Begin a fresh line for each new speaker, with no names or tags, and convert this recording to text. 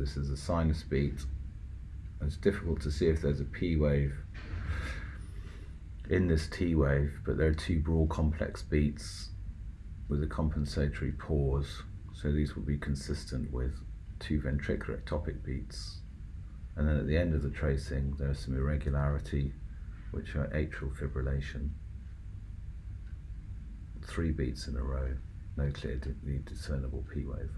this is a sinus beat. It's difficult to see if there's a P wave in this T wave, but there are two broad complex beats with a compensatory pause. So these will be consistent with two ventricular ectopic beats. And then at the end of the tracing, there's some irregularity, which are atrial fibrillation. Three beats in a row, no clearly discernible P wave.